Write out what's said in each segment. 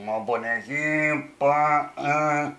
Um bonezinho, pá. Ah.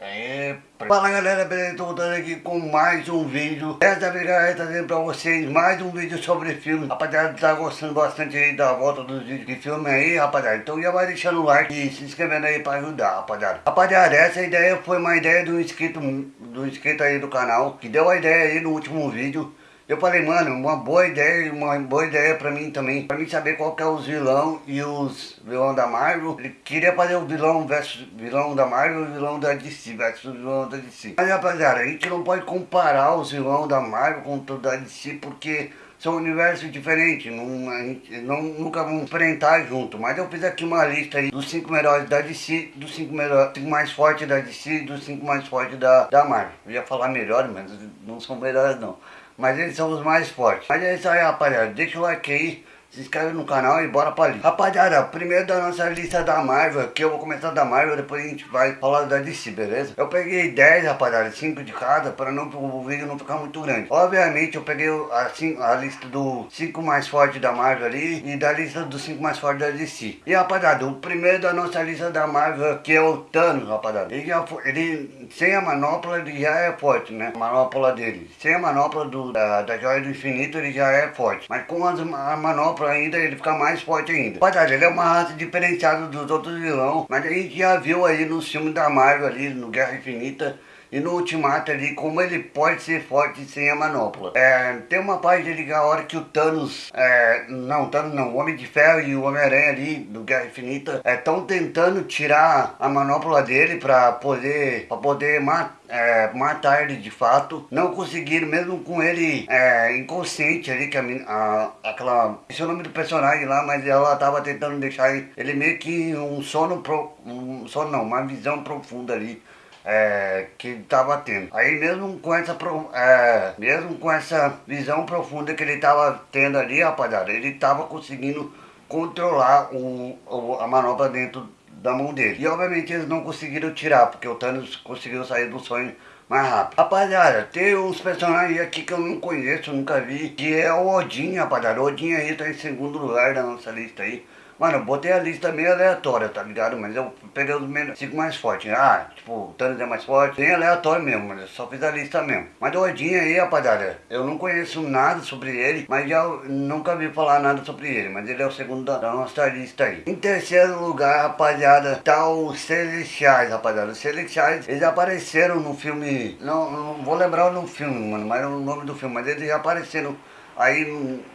Aí, Fala galera, beleza? Tô voltando aqui com mais um vídeo Dessa vez galera, trazendo pra vocês mais um vídeo sobre filme Rapaziada, tá gostando bastante aí da volta dos vídeos de filme aí, rapaziada Então já vai deixando o like e se inscrevendo aí pra ajudar, rapaziada Rapaziada, essa ideia foi uma ideia do inscrito, do inscrito aí do canal Que deu a ideia aí no último vídeo eu falei, mano, uma boa ideia, uma boa ideia pra mim também, pra mim saber qual que é os vilão e os vilão da Marvel. Ele queria fazer o vilão versus vilão da Marvel e o vilão da DC versus vilão da DC. Mas rapaziada, a gente não pode comparar os vilão da Marvel com o da DC porque são universos diferentes, não, a gente não, nunca vão enfrentar junto. Mas eu fiz aqui uma lista aí dos 5 melhores da DC, dos 5 melhores, cinco mais fortes da DC dos 5 mais fortes da, da Marvel. Eu ia falar melhores, mas não são melhores não mas eles são os mais fortes. Mas é isso aí, rapaziada. Deixa o like aí se inscreve no canal e bora pra ali. Rapaziada, primeiro da nossa lista da Marvel, que eu vou começar da Marvel, depois a gente vai falar da DC, beleza? Eu peguei 10, rapaziada, 5 de cada, para não, o vídeo não ficar muito grande. Obviamente, eu peguei assim, a lista do 5 mais fortes da Marvel ali e da lista dos 5 mais fortes da DC. E, rapaziada, o primeiro da nossa lista da Marvel, que é o Thanos, rapaziada. Ele, já, ele sem a manopla, ele já é forte, né? A manopla dele. Sem a manopla do, da, da Joia do Infinito, ele já é forte. Mas com as, a manopla ainda, ele fica mais forte ainda. Rapaziada, ele é uma raça diferenciada dos outros vilões, mas a gente já viu aí no filme da Marvel ali, no Guerra Infinita, e no Ultimato ali, como ele pode ser forte sem a manopla. É, tem uma parte ali, a hora que o Thanos, é, não, Thanos não, o Homem de Ferro e o Homem-Aranha ali, do Guerra Infinita, estão é, tentando tirar a manopla dele pra poder, pra poder matar é, matar ele de fato. Não conseguiram, mesmo com ele é, inconsciente ali, que a, a, aquela. Esse é o nome do personagem lá, mas ela tava tentando deixar ele meio que um sono. Pro, um sono não, uma visão profunda ali é, que ele estava tendo. Aí mesmo com essa é, mesmo com essa visão profunda que ele estava tendo ali, rapaziada, ele estava conseguindo controlar o, o, a manobra dentro da mão dele. E obviamente eles não conseguiram tirar, porque o Thanos conseguiu sair do sonho mais rápido. Rapaziada, tem uns personagens aqui que eu não conheço, nunca vi, que é o Odin, rapaziada. O Odin aí tá em segundo lugar da nossa lista aí. Mano, eu botei a lista meio aleatória, tá ligado? Mas eu peguei os menos, cinco mais fortes. Ah, tipo, o Thanos é mais forte. Bem aleatório mesmo, mas eu só fiz a lista mesmo. Mas o Odin aí, rapaziada, eu não conheço nada sobre ele, mas já nunca vi falar nada sobre ele. Mas ele é o segundo da, nossa lista aí. Em terceiro lugar, rapaziada, tá os Celestiais, rapaziada. Os Celestiais, eles apareceram no filme. Não, não vou lembrar o filme, mano, mas é o nome do filme, mas eles já apareceram aí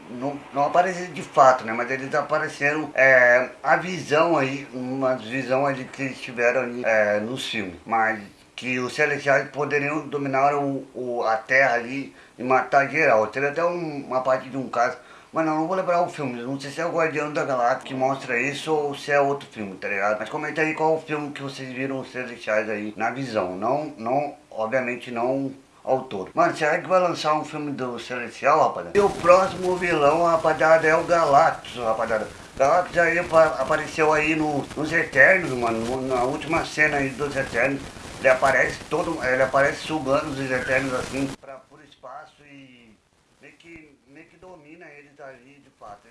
não, não apareceram de fato, né? Mas eles apareceram é, a visão aí, uma visão ali que eles tiveram ali, é, nos filmes. Mas que os celestiais poderiam dominar o, o, a Terra ali e matar geral. Teve até um, uma parte de um caso, mas não, não vou lembrar o filme. Não sei se é o Guardião da Galáxia que mostra isso ou se é outro filme, tá ligado? Mas comenta aí qual o filme que vocês viram os celestiais aí na visão. Não, não, obviamente não autor. Mano, será que vai lançar um filme do Celestial, rapaziada? E o próximo vilão, rapaziada, é o Galactus, rapaziada. Galactus aí apareceu aí no, nos Eternos, mano, na última cena aí dos Eternos. Ele aparece todo, ele aparece sugando os Eternos assim pra, por espaço e meio que, meio que domina eles ali de fato,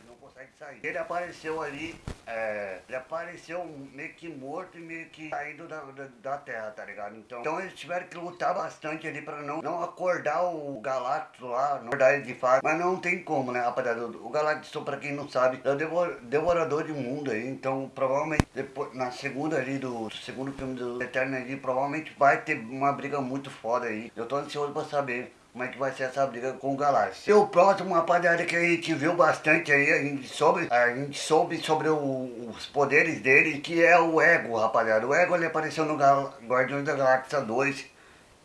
ele apareceu ali, é, ele apareceu meio que morto e meio que saído da, da, da, terra, tá ligado? Então, então eles tiveram que lutar bastante ali pra não, não acordar o Galactus lá, não acordar ele de fato. Mas não tem como, né, rapaziada? O Galactus, pra quem não sabe, é o devor, devorador de mundo aí, então provavelmente depois, na segunda ali do, do segundo filme do Eterno ali, provavelmente vai ter uma briga muito foda aí. Eu tô ansioso pra saber como é que vai ser essa briga com o Galáxia. E o próximo, rapaziada, que a gente viu bastante aí, a gente soube, a gente soube sobre o, os poderes dele, que é o Ego, rapaziada. O Ego, ele apareceu no Gal Guardiões da Galáxia 2,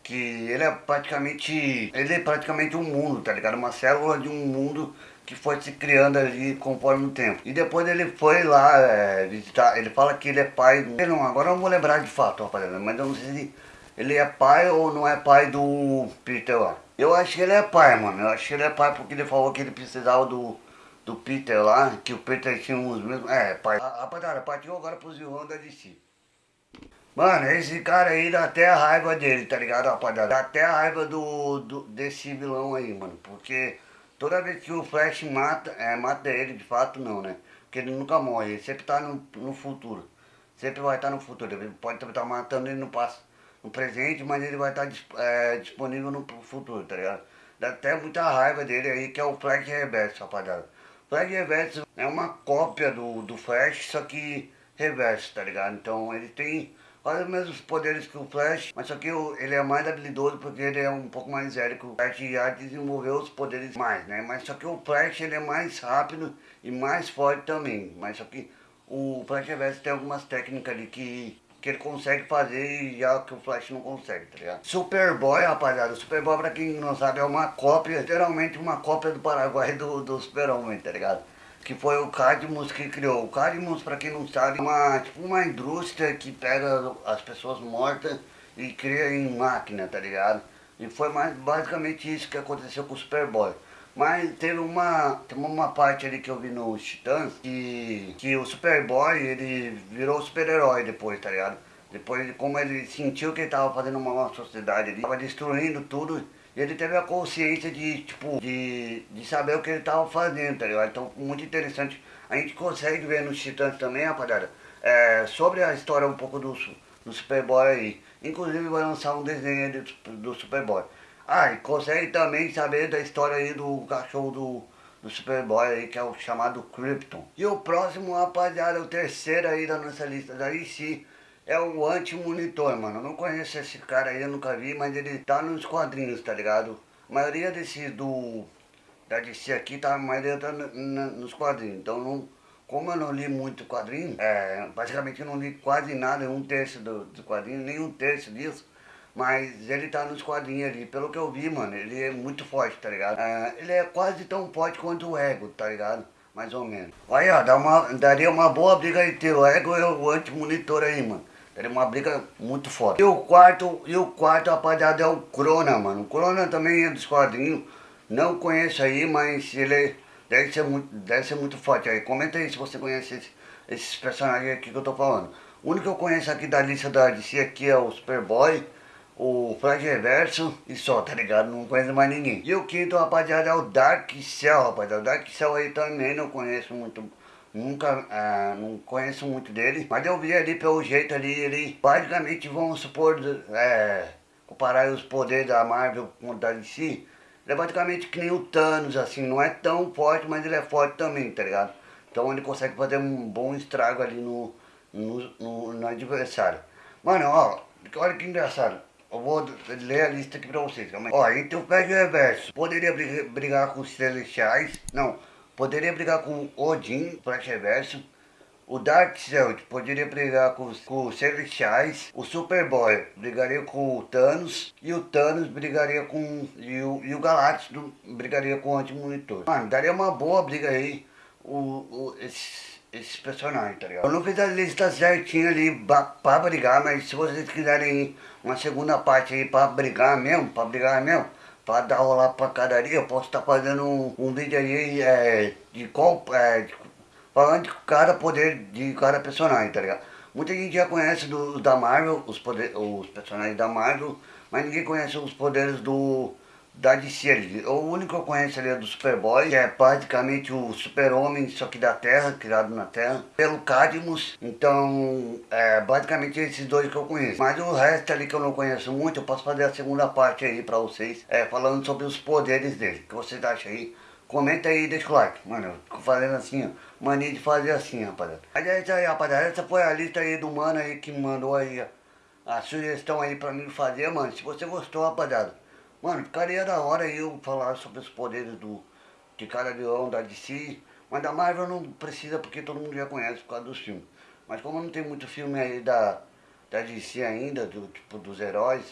que ele é praticamente, ele é praticamente um mundo, tá ligado? Uma célula de um mundo que foi se criando ali conforme o tempo. E depois ele foi lá é, visitar, ele fala que ele é pai, não, agora eu não vou lembrar de fato, rapaziada, mas eu não sei se ele é pai ou não é pai do Peter lá. Eu acho que ele é pai, mano. Eu acho que ele é pai porque ele falou que ele precisava do, do Peter lá, que o Peter tinha uns mesmos. É, pai. Rapaziada, partiu agora pros vilões da DC. Mano, esse cara aí dá até a raiva dele, tá ligado, rapaziada? Dá até a raiva do, do, desse vilão aí, mano. Porque toda vez que o Flash mata, é, mata ele, de fato não, né? Porque ele nunca morre, ele sempre tá no, no futuro. sempre vai estar no futuro. Ele pode estar matando ele no passado, no presente, mas ele vai estar é, disponível no futuro, tá ligado? Dá até muita raiva dele aí, que é o Flash Reverso, rapaziada. Flash Reverso é uma cópia do, do Flash, só que reverso, tá ligado? Então ele tem quase os mesmos poderes que o Flash, mas só que ele é mais habilidoso porque ele é um pouco mais velho que o Flash já desenvolveu os poderes mais, né? Mas só que o Flash ele é mais rápido e mais forte também, mas só que o Flash Reverso tem algumas técnicas ali que que ele consegue fazer e já que o Flash não consegue, tá ligado? Superboy, rapaziada, o Superboy, pra quem não sabe, é uma cópia, literalmente uma cópia do Paraguai do, do Super-Homem, tá ligado? Que foi o Cadmus que criou. O Cadmus, pra quem não sabe, é uma, tipo uma indústria que pega as pessoas mortas e cria em máquina, tá ligado? E foi mais basicamente isso que aconteceu com o Superboy. Mas teve uma, teve uma parte ali que eu vi no Titãs que, que o Superboy, ele virou super-herói depois, tá ligado? Depois, como ele sentiu que ele tava fazendo uma nova sociedade ali, tava destruindo tudo, ele teve a consciência de, tipo, de, de saber o que ele tava fazendo, tá ligado? Então, muito interessante. A gente consegue ver nos Titãs também, rapaziada, é, sobre a história um pouco do, do Superboy aí. Inclusive, vai lançar um desenho do, do Superboy. Ah, e consegue também saber da história aí do cachorro do, do Superboy aí, que é o chamado Krypton. E o próximo, rapaziada, o terceiro aí da nossa lista da DC, é o Anti-Monitor, mano. Eu não conheço esse cara aí, eu nunca vi, mas ele tá nos quadrinhos, tá ligado? A maioria desses do... da DC aqui, tá, a maioria tá nos quadrinhos, então não... Como eu não li muito quadrinho, é, basicamente eu não li quase nada, um terço do, do quadrinho, nem um terço disso. Mas ele tá nos quadrinhos ali, pelo que eu vi, mano, ele é muito forte, tá ligado? É, ele é quase tão forte quanto o Ego, tá ligado? Mais ou menos. Olha, ó, dá uma, daria uma boa briga entre o Ego e o anti-monitor aí, mano. Daria uma briga muito foda. E o quarto, e o quarto, rapaziada, é o Crona, mano. O Crona também é dos quadrinhos. Não conheço aí, mas ele deve ser muito, deve ser muito forte aí. Comenta aí se você conhece esse, esses personagens aqui que eu tô falando. O único que eu conheço aqui da lista da DC aqui é o Superboy o Flash Reverso e só, tá ligado? Não conheço mais ninguém. E o quinto, rapaziada, é o Dark Cell, rapaziada. O Dark Cell aí também não conheço muito, nunca, ah, não conheço muito dele. Mas eu vi ali pelo jeito ali, ele basicamente, vamos supor, é, comparar os poderes da Marvel com o da DC. Ele é basicamente que nem o Thanos, assim, não é tão forte, mas ele é forte também, tá ligado? Então ele consegue fazer um bom estrago ali no, no, no, no adversário. Mano, ó, olha que engraçado. Eu vou ler a lista aqui pra vocês. Ó, entre o de reverso, poderia brigar com os celestiais. Não, poderia brigar com Odin, flash reverso. O Dark Celt poderia brigar com os, com os Celestiais. O Superboy brigaria com o Thanos. E o Thanos brigaria com. E o, e o Galactus brigaria com o Anti-Monitor. Mano, daria uma boa briga aí. O, o, esses personagens, tá ligado? Eu não fiz a lista certinha ali pra brigar, mas se vocês quiserem uma segunda parte aí pra brigar mesmo, pra brigar mesmo, pra dar rolar pra cadaria, eu posso estar tá fazendo um, um, vídeo aí é, de qual. É, de, falando de cada poder de cada personagem, tá ligado? Muita gente já conhece do, da Marvel, os, poder, os personagens da Marvel, mas ninguém conhece os poderes do da DC ali. O único que eu conheço ali é do Superboy, que é praticamente o super-homem, só que da Terra, criado na Terra, pelo Cadmus. Então, é basicamente esses dois que eu conheço. Mas o resto ali que eu não conheço muito, eu posso fazer a segunda parte aí pra vocês, é, falando sobre os poderes dele. O que vocês acham aí? Comenta aí e deixa o like. Mano, eu fico fazendo assim, ó. Mania de fazer assim, rapaziada. Mas é isso aí, rapaziada. Essa foi a lista aí do mano aí que mandou aí a sugestão aí pra mim fazer, mano. Se você gostou, rapaziada Mano, ficaria da hora eu falar sobre os poderes do, de cada vilão da DC. Mas da Marvel não precisa porque todo mundo já conhece por causa dos filmes. Mas como não tem muito filme aí da, da DC ainda, do tipo dos heróis.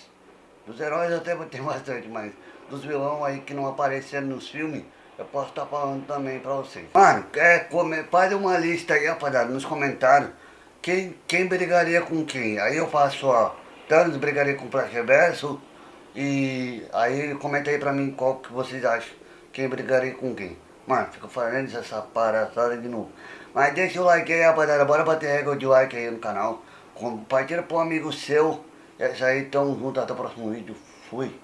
Dos heróis até tem bastante, mas dos vilões aí que não apareceram nos filmes, eu posso estar tá falando também pra vocês. Mano, é, come, faz uma lista aí, rapaziada, nos comentários. Quem, quem brigaria com quem? Aí eu faço, ó, Thanos brigaria com o Flash Reverso, e aí comenta aí pra mim qual que vocês acham. Quem brigaria com quem. Mano, fica falando essa parada de novo. Mas deixa o like aí, rapaziada. Bora bater recorde de like aí no canal. Compartilha pro amigo seu. É isso aí, tamo junto. Até o próximo vídeo. Fui.